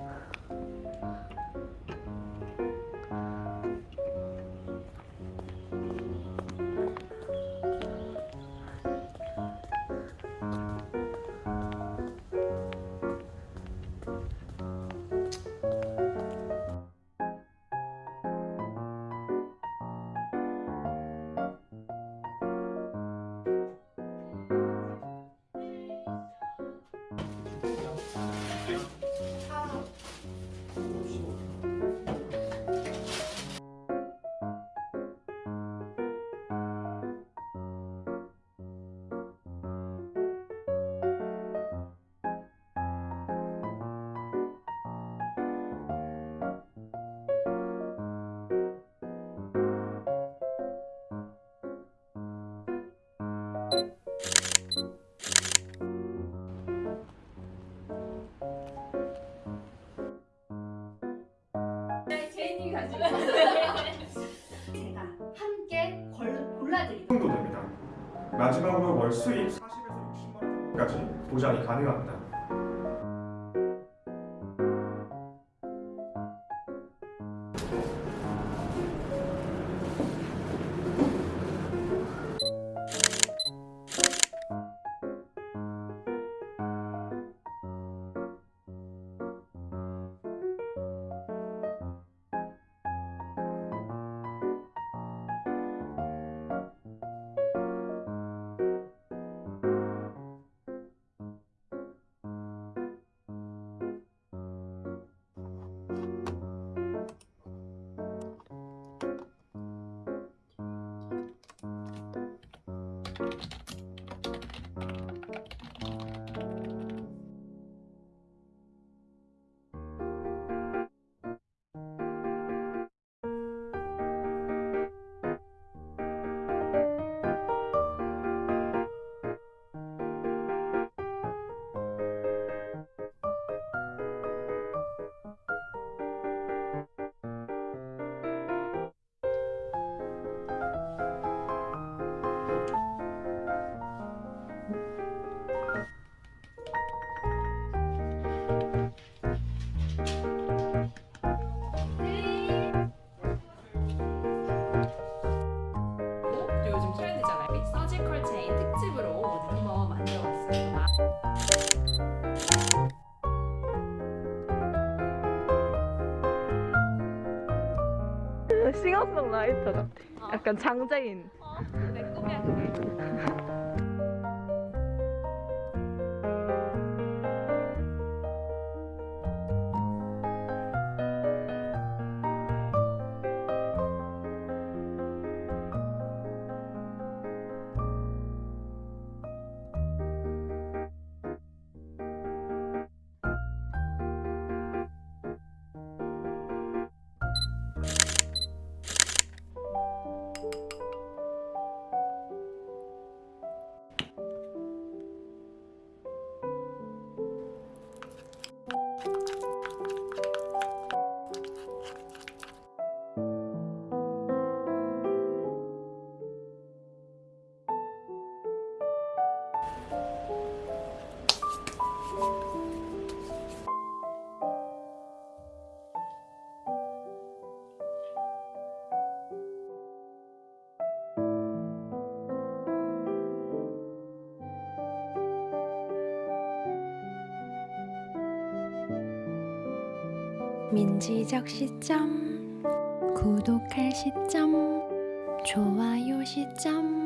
ああ。 제이님이 가지고 제가 함께 걸, 골라드릴게요. 정도 됩니다. 마지막으로 월 수입 40에서 60만 원 정도까지 보장이 가능합니다. 싱어송라이터 같아. 약간 장재인. 내 꿈이야 그게. 민지적 시점 구독할 시점 좋아요 시점